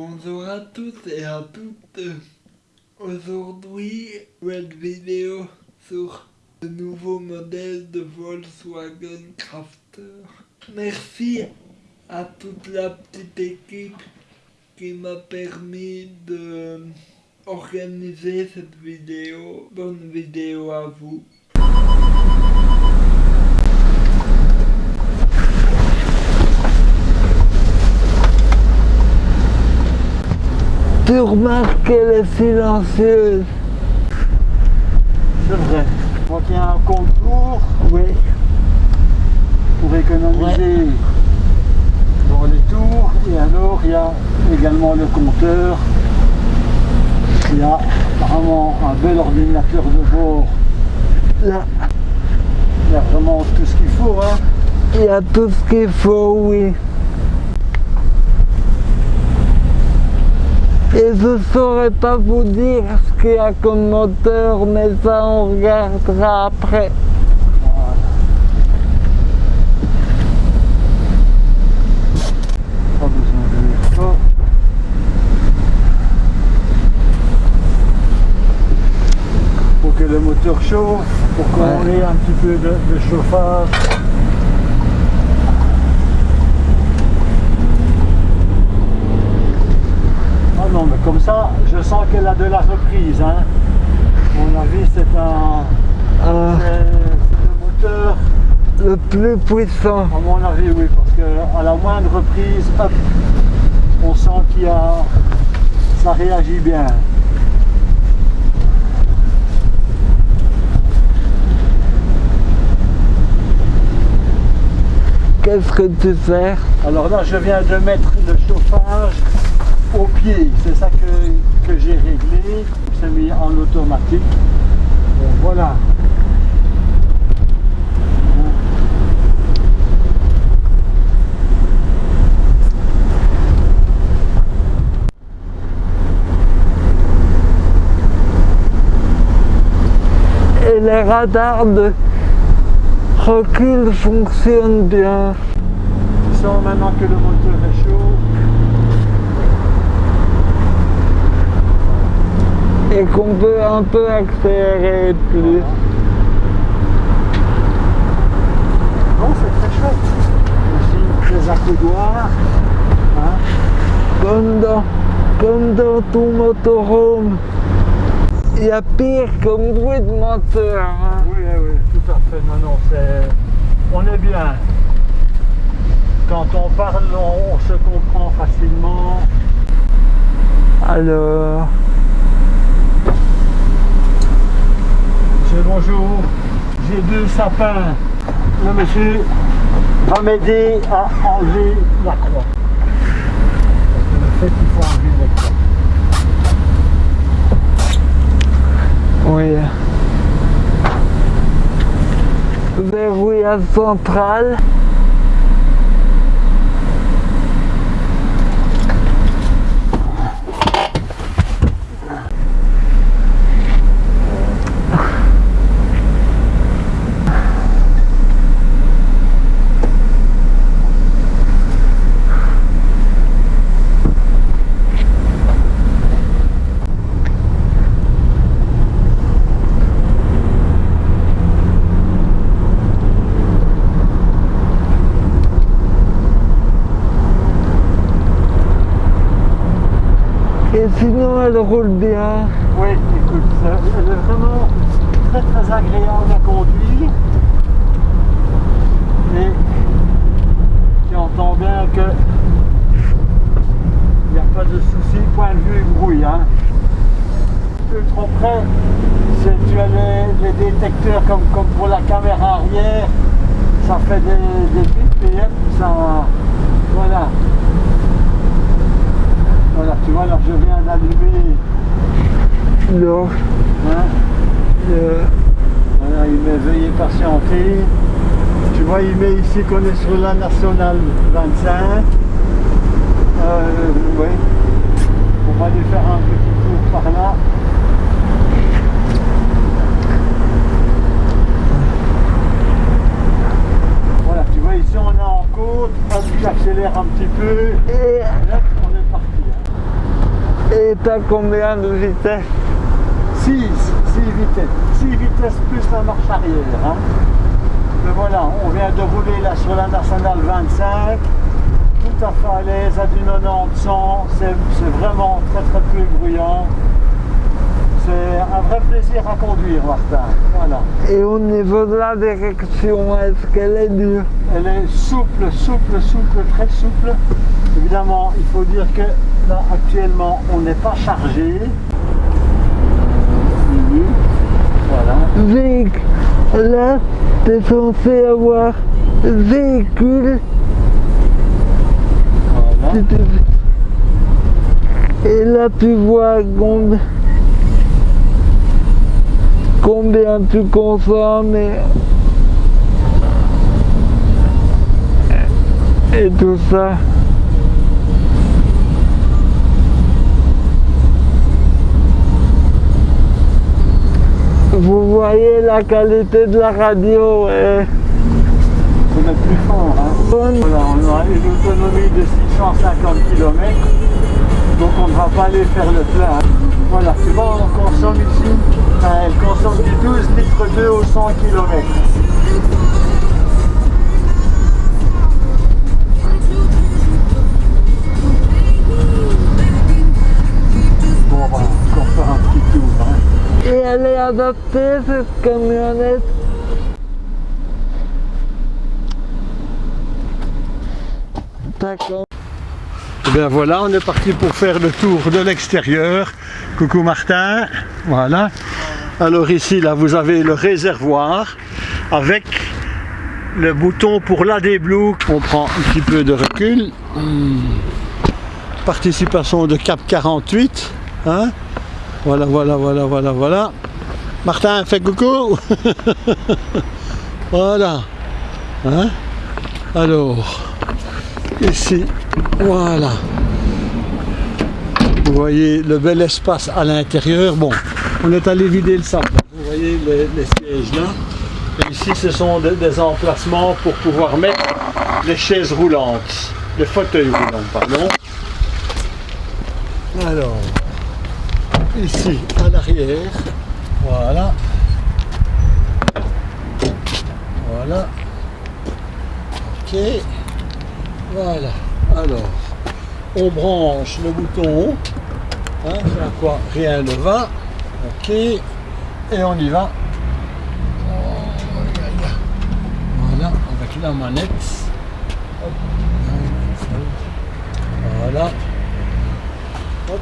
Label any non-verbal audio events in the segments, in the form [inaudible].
Bonjour à tous et à toutes. Aujourd'hui, nouvelle vidéo sur le nouveau modèle de Volkswagen Crafter. Merci à toute la petite équipe qui m'a permis de organiser cette vidéo. Bonne vidéo à vous. Tu remarques qu'elle est silencieuse. C'est vrai. Donc il y a un contour Oui. pour économiser dans les tours. Et alors il y a également le compteur. Il y a vraiment un bel ordinateur de bord. Là, Il y a vraiment tout ce qu'il faut. Hein. il y a tout ce qu'il faut, oui. Et je ne saurais pas vous dire ce qu'il y a comme moteur, mais ça on regardera après. Pour que le moteur chauffe, pour qu'on Ouais. ait un petit peu de, de chauffage. Ah non, mais comme ça, de la reprise. Hein. À mon avis, c'est un. Euh, le moteur le plus puissant. à mon avis, oui, parce que à la moindre reprise, hop, on sent qu'il y a, ça réagit bien. Qu'est-ce que tu fais? Alors là, je viens de mettre le chauffage au pied. C'est ça que, que j'ai réglé. C'est mis en automatique. Bon, voilà. Et les radars de recul fonctionnent bien. Sens maintenant que le moteur est chaud. Et qu'on peut un peu accélérer plus. Bon, c'est très chouette. Aussi, les accoudoirs. hein. Comme dans, comme dans tout motorhome. Il y a pire comme bruit de moteur. hein. Oui, oui, tout à fait. Non, non, c'est... On est bien. Quand on parle, on, on se comprend facilement. Alors, Monsieur, bonjour. J'ai deux sapins. Le monsieur va m'aider à enlever la croix. Parce le fait qu'il faut enlever la croix. oui. Verrouillage central. Sinon, elle roule bien. Oui, écoute, elle est vraiment très très agréable à conduire. Et tu entends bien que il n'y a pas de souci point de vue bruit. Hein. Plus trop près, tu as les, détecteurs comme, comme pour la caméra arrière, ça fait des, des et ça. Voilà. Voilà, tu vois, là je viens d'allumer. Donc, Hein. euh, Voilà, il met veuillez patienter. Tu vois, il met ici qu'on est sur la nationale 25. Euh, oui. On va aller faire un petit tour par là. Voilà, tu vois, ici on est en côte. Hop, j'accélère un petit peu. et Et là, on est parti. hein. Combien de vitesse 6, 6 vitesses. 6 vitesses plus la marche arrière. Hein. Mais voilà, on vient de rouler là sur la nationale 25. Tout à fait à l'aise, à du 90 100. C'est vraiment très très peu bruyant. C'est un vrai plaisir à conduire, Martin. Voilà. Et au niveau de la direction, est-ce qu'elle est dure? Elle est souple, souple, souple, très souple. Évidemment, il faut dire que là, actuellement, on n'est pas chargé. Voilà. Véhicule. Là, t'es censé avoir véhicule. Voilà. Et là, tu vois combien, combien tu consommes et, et tout ça. Vous voyez la qualité de la radio est On est plus fort. Hein. Voilà, on a une autonomie de 650 km, donc on ne va pas aller faire le plein. Voilà, tu vois, on consomme ici, elle consomme du 12 litres 2 au 100 km. Elle est adaptée cette camionnette. D'accord. Eh bien voilà, on est parti pour faire le tour de l'extérieur. Coucou Martin, voilà. Alors ici, là, vous avez le réservoir avec le bouton pour la Blue. On prend un petit peu de recul. Participation de cap 48. hein. Voilà, voilà, voilà, voilà, voilà. Martin, fais coucou. [laughs] voilà. Hein? Alors, ici, voilà. Vous voyez le bel espace à l'intérieur. Bon, on est allé vider le sac. Vous voyez les, les sièges là. Et ici, ce sont des, des emplacements pour pouvoir mettre les chaises roulantes. Les fauteuils roulants, pardon. Alors, ici, à l'arrière. Voilà. Voilà. Ok. Voilà. Alors, on branche le bouton. Hein, à quoi rien ne va. Ok. Et on y va. Voilà, avec la manette. Hop. Voilà. Hop.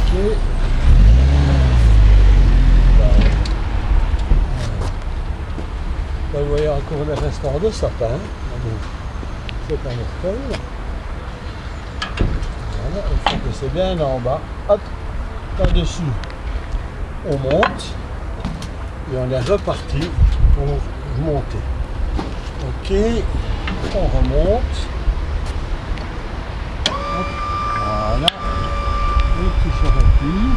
Ok. Là, vous voyez restant de sapin. C'est un hôtel. Voilà, il faut que c'est bien en bas. Hop, par-dessus. On monte et on est reparti pour monter. Ok, on remonte. Voilà. Et tout se replie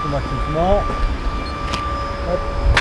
automatiquement. Hop.